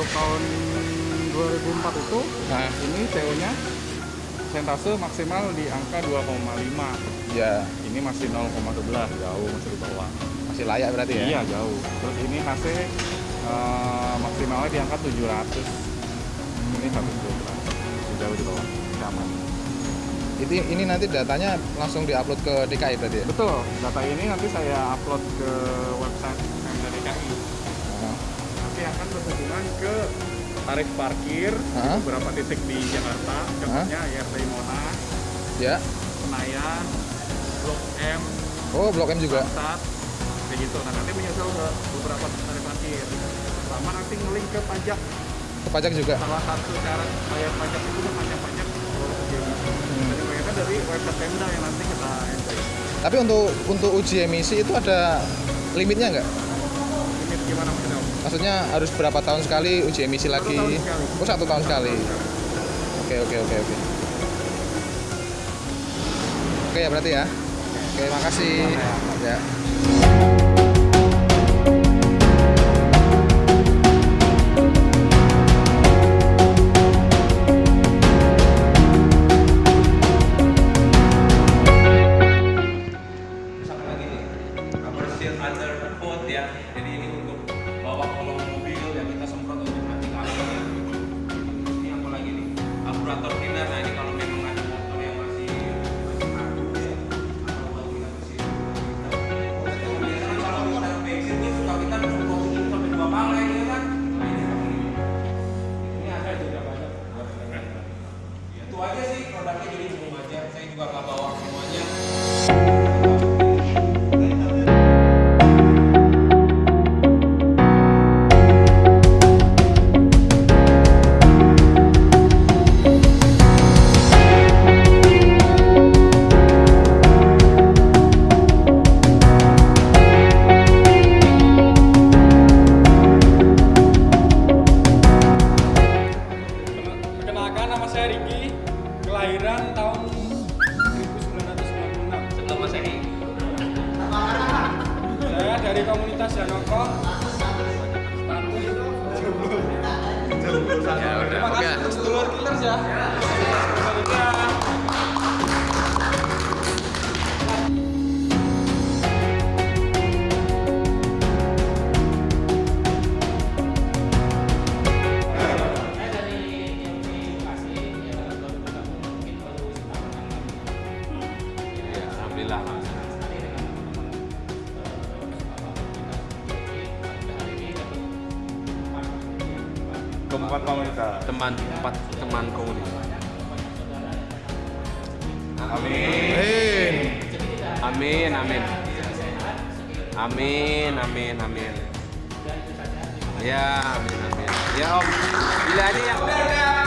untuk tahun 2004 itu nah. ini CO-nya sentase maksimal di angka 2,5 ya ini masih 0,11 jauh masih di bawah. Masih layak berarti ya? iya jauh. Terus ini HC uh, eh, maksimalnya di angka 700 ini 1 jauh di bawah. Aman itu ini nanti datanya langsung diupload ke DKI tadi ya? Betul, data ini nanti saya upload ke website MDDKI akan berhubungan ke tarif parkir di Hah? beberapa titik di Jakarta contohnya IRT Monas Ya. Senayan Blok M Oh, Blok M juga. Bangsat kayak gitu nah nanti menyusul ke beberapa tarif parkir sama nanti ngelink ke pajak Ke pajak juga. salah satu cara bayar pajak itu kan pajak-pajak Hmm. jadi mereka dari website Pemda yang nanti kita enter Tapi untuk untuk uji emisi itu ada limitnya nggak? Maksudnya harus berapa tahun sekali uji emisi Satu lagi? tahun sekali. Oh, satu tahun sekali. Oke, oke, oke, oke. Oke ya berarti ya. Oke, makasih. Ya. seal under hood ya jadi ini Saya dari komunitas. Ya udah. Terima kasih untuk sedulur killers ya. Keempat komunitas Teman empat teman komunitas. Amin. Amin, amin. Amin, amin, amin. Ya, amin, amin. Ya Om, bila ada yang